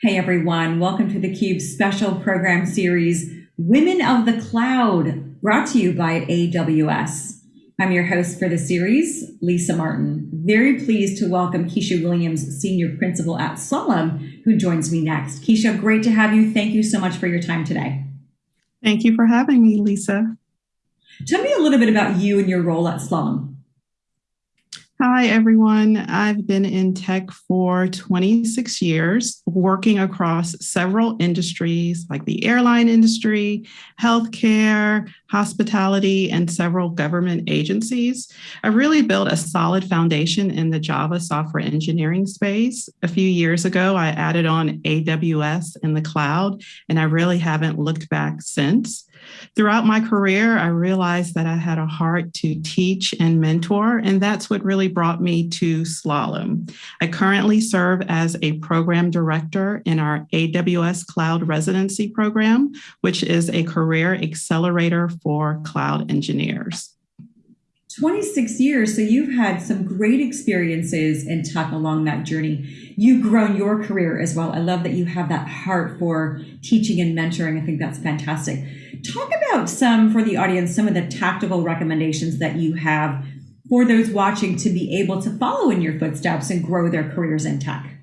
Hey everyone, welcome to theCUBE's special program series, Women of the Cloud, brought to you by AWS. I'm your host for the series, Lisa Martin. Very pleased to welcome Keisha Williams, Senior Principal at Slalom, who joins me next. Keisha, great to have you. Thank you so much for your time today. Thank you for having me, Lisa. Tell me a little bit about you and your role at Slalom. Hi, everyone. I've been in tech for 26 years, working across several industries like the airline industry, healthcare, hospitality, and several government agencies. I really built a solid foundation in the Java software engineering space. A few years ago, I added on AWS in the cloud, and I really haven't looked back since. Throughout my career, I realized that I had a heart to teach and mentor, and that's what really brought me to Slalom. I currently serve as a program director in our AWS Cloud Residency Program, which is a career accelerator for cloud engineers. 26 years, so you've had some great experiences in tech along that journey. You've grown your career as well. I love that you have that heart for teaching and mentoring. I think that's fantastic. Talk about some, for the audience, some of the tactical recommendations that you have for those watching to be able to follow in your footsteps and grow their careers in tech.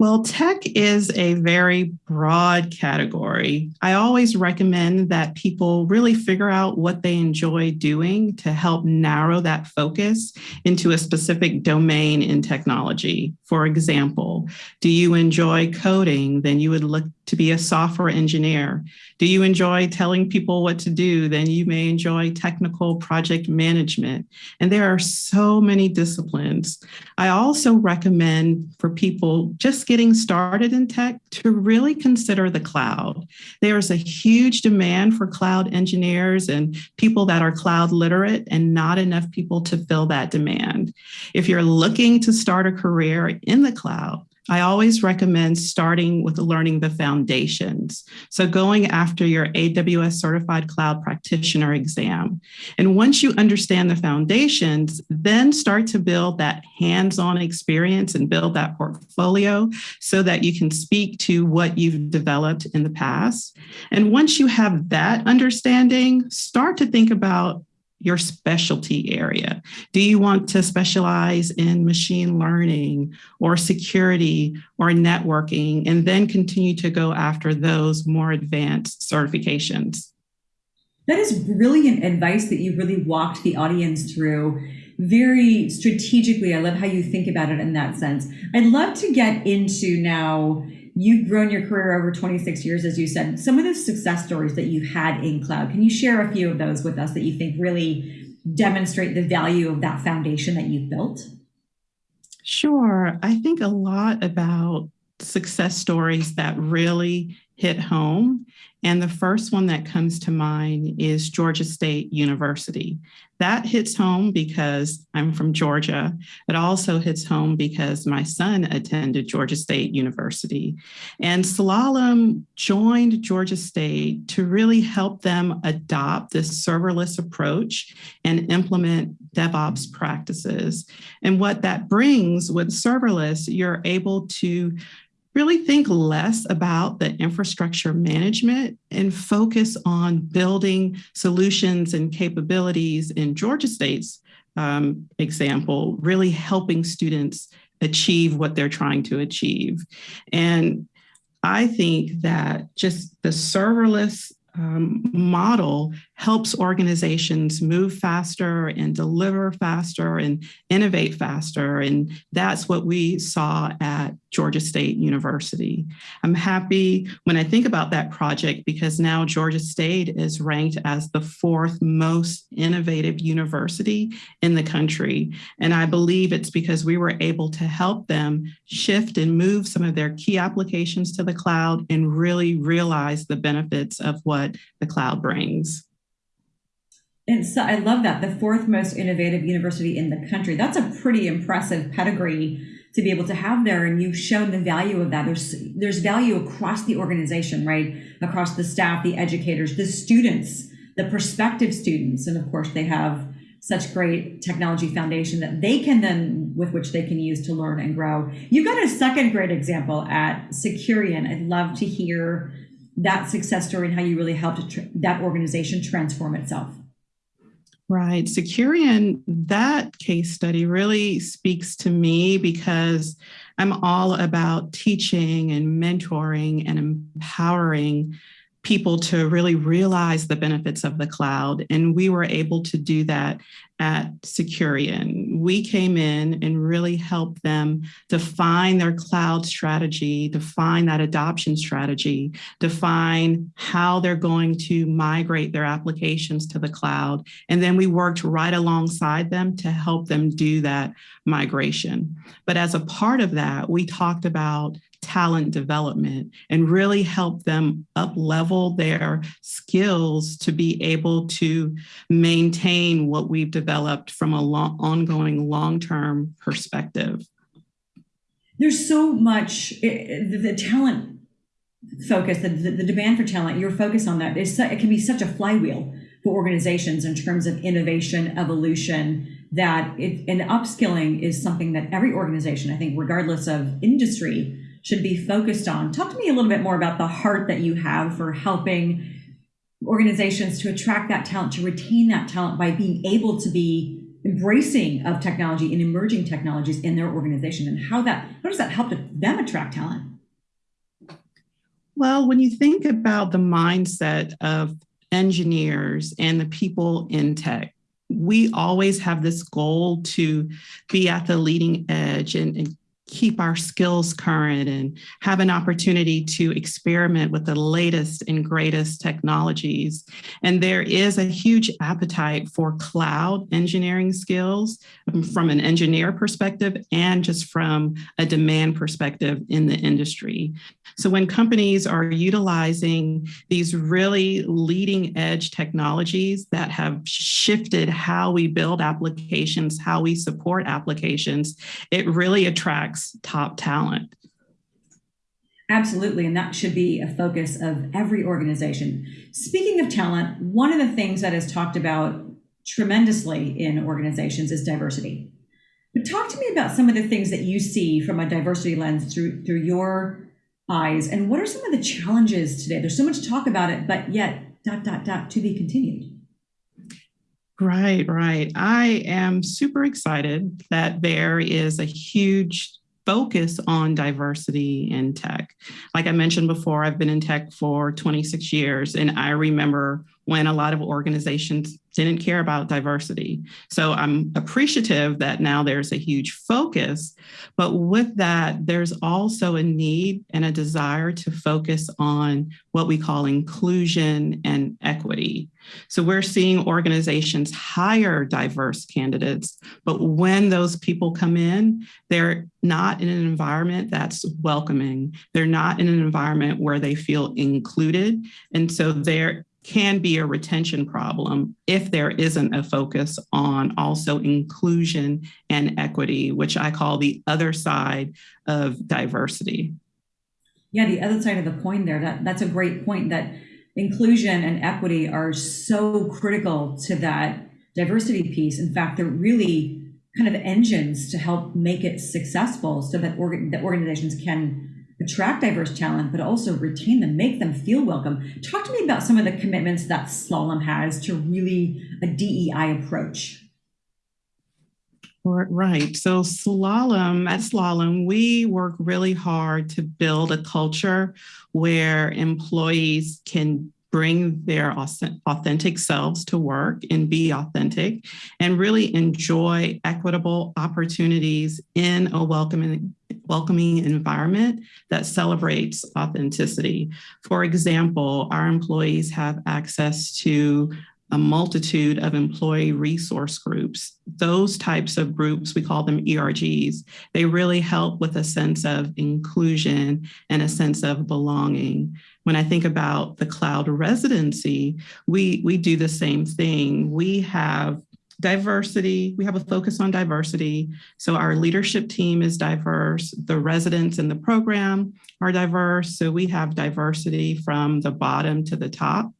Well, tech is a very broad category. I always recommend that people really figure out what they enjoy doing to help narrow that focus into a specific domain in technology. For example, do you enjoy coding? Then you would look to be a software engineer. Do you enjoy telling people what to do? Then you may enjoy technical project management. And there are so many disciplines. I also recommend for people just getting started in tech to really consider the cloud. There's a huge demand for cloud engineers and people that are cloud literate and not enough people to fill that demand. If you're looking to start a career in the cloud, I always recommend starting with learning the foundations. So going after your AWS Certified Cloud Practitioner exam. And once you understand the foundations, then start to build that hands-on experience and build that portfolio so that you can speak to what you've developed in the past. And once you have that understanding, start to think about your specialty area? Do you want to specialize in machine learning or security or networking and then continue to go after those more advanced certifications? That is brilliant advice that you really walked the audience through very strategically. I love how you think about it in that sense. I'd love to get into now You've grown your career over 26 years, as you said. Some of the success stories that you've had in cloud, can you share a few of those with us that you think really demonstrate the value of that foundation that you've built? Sure. I think a lot about success stories that really hit home. And the first one that comes to mind is Georgia State University. That hits home because I'm from Georgia. It also hits home because my son attended Georgia State University. And Slalom joined Georgia State to really help them adopt this serverless approach and implement DevOps practices. And what that brings with serverless, you're able to really think less about the infrastructure management and focus on building solutions and capabilities in Georgia State's um, example, really helping students achieve what they're trying to achieve. And I think that just the serverless um, model helps organizations move faster and deliver faster and innovate faster. And that's what we saw at Georgia State University. I'm happy when I think about that project because now Georgia State is ranked as the fourth most innovative university in the country. And I believe it's because we were able to help them shift and move some of their key applications to the cloud and really realize the benefits of what the cloud brings. And so I love that the fourth most innovative university in the country. That's a pretty impressive pedigree to be able to have there. And you've shown the value of that. There's there's value across the organization, right? Across the staff, the educators, the students, the prospective students, and of course they have such great technology foundation that they can then with which they can use to learn and grow. You've got a second great example at Securian. I'd love to hear that success story and how you really helped that organization transform itself. Right. Securian, that case study really speaks to me because I'm all about teaching and mentoring and empowering people to really realize the benefits of the cloud. And we were able to do that at Securian. We came in and really helped them define their cloud strategy, define that adoption strategy, define how they're going to migrate their applications to the cloud. And then we worked right alongside them to help them do that migration. But as a part of that, we talked about talent development and really help them up level their skills to be able to maintain what we've developed from a long, ongoing long-term perspective. There's so much, the, the talent focus, the, the, the, demand for talent, your focus on that is it can be such a flywheel for organizations in terms of innovation, evolution, that it, and upskilling is something that every organization, I think, regardless of industry, should be focused on. Talk to me a little bit more about the heart that you have for helping organizations to attract that talent, to retain that talent by being able to be embracing of technology and emerging technologies in their organization and how that how does that help them attract talent? Well, when you think about the mindset of engineers and the people in tech, we always have this goal to be at the leading edge and, and keep our skills current and have an opportunity to experiment with the latest and greatest technologies. And there is a huge appetite for cloud engineering skills from an engineer perspective and just from a demand perspective in the industry. So when companies are utilizing these really leading edge technologies that have shifted how we build applications, how we support applications, it really attracts attracts top talent. Absolutely, and that should be a focus of every organization. Speaking of talent, one of the things that is talked about tremendously in organizations is diversity. But talk to me about some of the things that you see from a diversity lens through through your eyes, and what are some of the challenges today? There's so much talk about it, but yet dot dot dot to be continued. Right, right. I am super excited that there is a huge focus on diversity in tech. Like I mentioned before, I've been in tech for 26 years, and I remember when a lot of organizations didn't care about diversity. So I'm appreciative that now there's a huge focus, but with that, there's also a need and a desire to focus on what we call inclusion and equity. So we're seeing organizations hire diverse candidates, but when those people come in, they're not in an environment that's welcoming. They're not in an environment where they feel included. And so they're can be a retention problem if there isn't a focus on also inclusion and equity, which I call the other side of diversity. Yeah, the other side of the coin there, that, that's a great point that inclusion and equity are so critical to that diversity piece. In fact, they're really kind of engines to help make it successful so that, that organizations can attract diverse talent, but also retain them, make them feel welcome. Talk to me about some of the commitments that Slalom has to really a DEI approach. Right. So Slalom, at Slalom, we work really hard to build a culture where employees can bring their authentic selves to work and be authentic and really enjoy equitable opportunities in a welcoming welcoming environment that celebrates authenticity. For example, our employees have access to a multitude of employee resource groups. Those types of groups, we call them ERGs, they really help with a sense of inclusion and a sense of belonging. When I think about the cloud residency, we, we do the same thing. We have diversity, we have a focus on diversity. So our leadership team is diverse. The residents in the program are diverse. So we have diversity from the bottom to the top.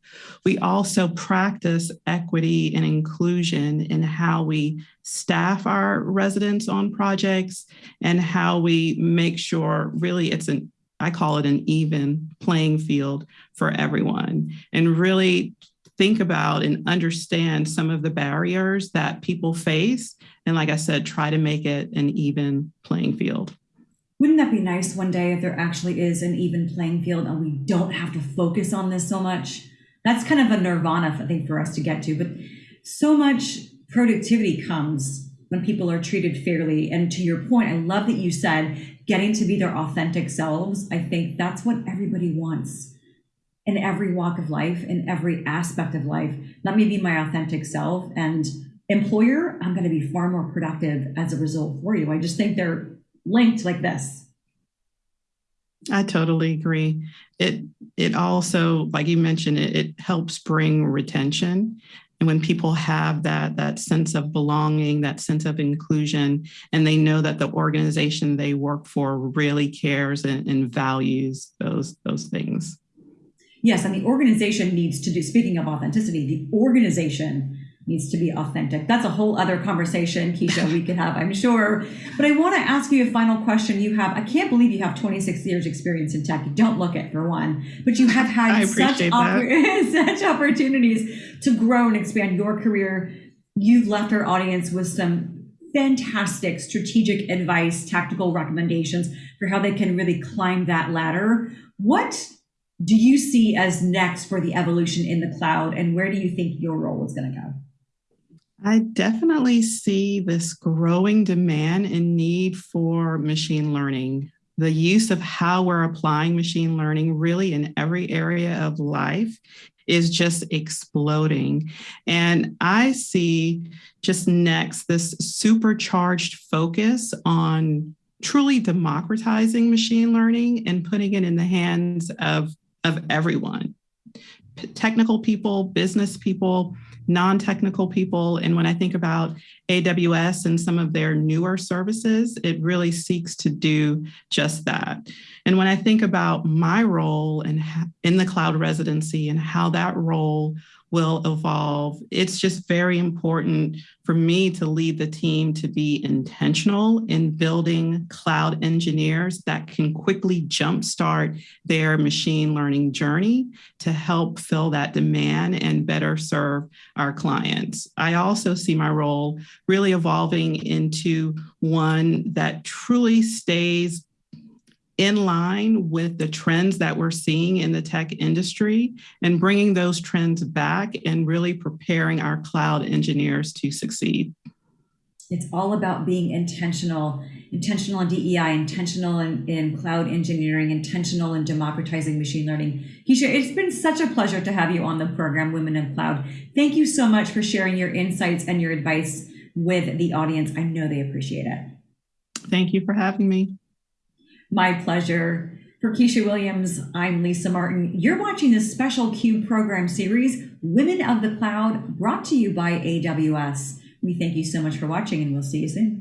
We also practice equity and inclusion in how we staff our residents on projects and how we make sure really it's an I call it an even playing field for everyone and really think about and understand some of the barriers that people face. And like I said, try to make it an even playing field. Wouldn't that be nice one day if there actually is an even playing field and we don't have to focus on this so much? That's kind of a nirvana, I think, for us to get to. But so much productivity comes when people are treated fairly. And to your point, I love that you said getting to be their authentic selves. I think that's what everybody wants in every walk of life, in every aspect of life. Let me be my authentic self. And employer, I'm going to be far more productive as a result for you. I just think they're linked like this. I totally agree. It it also, like you mentioned, it, it helps bring retention. And when people have that that sense of belonging, that sense of inclusion, and they know that the organization they work for really cares and, and values those those things. Yes, and the organization needs to do, speaking of authenticity, the organization needs to be authentic. That's a whole other conversation, Keisha, we could have, I'm sure. But I want to ask you a final question. You have, I can't believe you have 26 years experience in tech. You don't look it for one, but you have had such, oppor- such opportunities to grow and expand your career. You've left our audience with some fantastic strategic advice, tactical recommendations for how they can really climb that ladder. What do you see as next for the evolution in the cloud and where do you think your role is going to go? I definitely see this growing demand and need for machine learning. The use of how we're applying machine learning really in every area of life is just exploding. And I see just next this supercharged focus on truly democratizing machine learning and putting it in the hands of of everyone technical people, business people, non technical people. And when I think about AWS and some of their newer services, it really seeks to do just that. And when I think about my role in, in the cloud residency and how that role will evolve. It's just very important for me to lead the team to be intentional in building cloud engineers that can quickly jumpstart their machine learning journey to help fill that demand and better serve our clients. I also see my role really evolving into one that truly stays in line with the trends that we're seeing in the tech industry and bringing those trends back and really preparing our cloud engineers to succeed. It's all about being intentional, intentional in DEI, intentional in, in cloud engineering, intentional in democratizing machine learning. Keisha, it's been such a pleasure to have you on the program, Women in Cloud. Thank you so much for sharing your insights and your advice with the audience. I know they appreciate it. Thank you for having me. My pleasure. For Keisha Williams, I'm Lisa Martin. You're watching this special CUBE program series, Women of the Cloud, brought to you by AWS. We thank you so much for watching, and we'll see you soon.